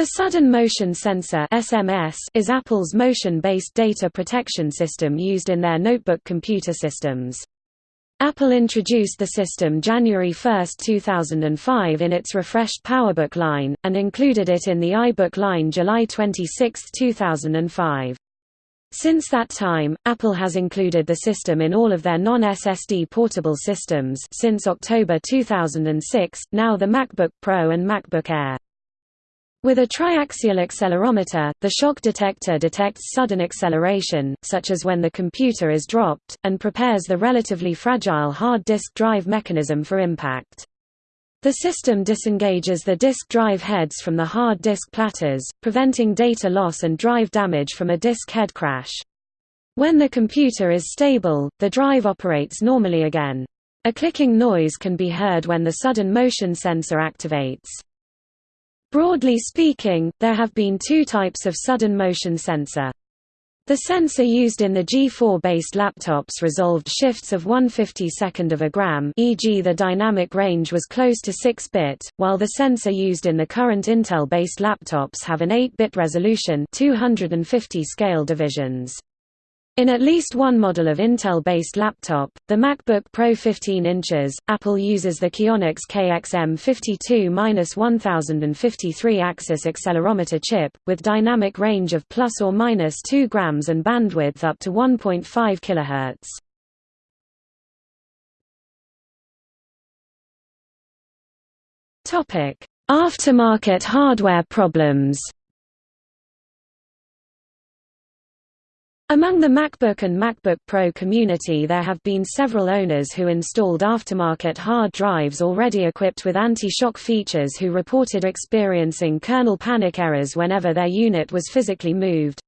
The Sudden Motion Sensor SMS is Apple's motion-based data protection system used in their notebook computer systems. Apple introduced the system January 1, 2005 in its refreshed PowerBook line, and included it in the iBook line July 26, 2005. Since that time, Apple has included the system in all of their non-SSD portable systems since October 2006, now the MacBook Pro and MacBook Air. With a triaxial accelerometer, the shock detector detects sudden acceleration, such as when the computer is dropped, and prepares the relatively fragile hard disk drive mechanism for impact. The system disengages the disk drive heads from the hard disk platters, preventing data loss and drive damage from a disk head crash. When the computer is stable, the drive operates normally again. A clicking noise can be heard when the sudden motion sensor activates. Broadly speaking, there have been two types of sudden motion sensor. The sensor used in the G4-based laptops resolved shifts of 1/52nd of a gram e.g. the dynamic range was close to 6-bit, while the sensor used in the current Intel-based laptops have an 8-bit resolution 250 scale divisions. In at least one model of Intel-based laptop, the MacBook Pro 15 inches, Apple uses the Kionix KXM52-1053 axis accelerometer chip, with dynamic range of plus or minus 2 grams and bandwidth up to 1.5 kHz. Aftermarket hardware problems Among the MacBook and MacBook Pro community there have been several owners who installed aftermarket hard drives already equipped with anti-shock features who reported experiencing kernel panic errors whenever their unit was physically moved.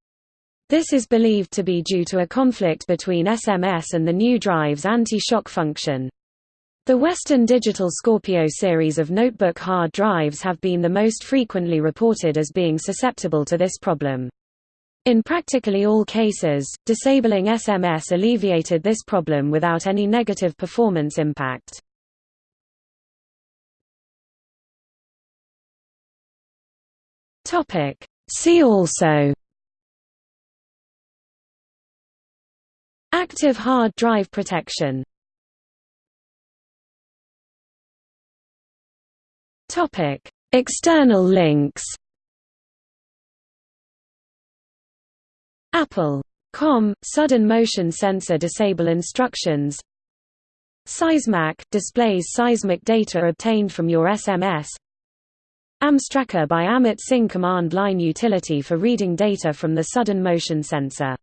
This is believed to be due to a conflict between SMS and the new drive's anti-shock function. The Western Digital Scorpio series of notebook hard drives have been the most frequently reported as being susceptible to this problem. In practically all cases, disabling SMS alleviated this problem without any negative performance impact. See also. Active hard drive protection. External links Apple.com – Sudden motion sensor disable instructions. Seismac – displays seismic data obtained from your SMS AMStracker by Amit Singh command line utility for reading data from the sudden motion sensor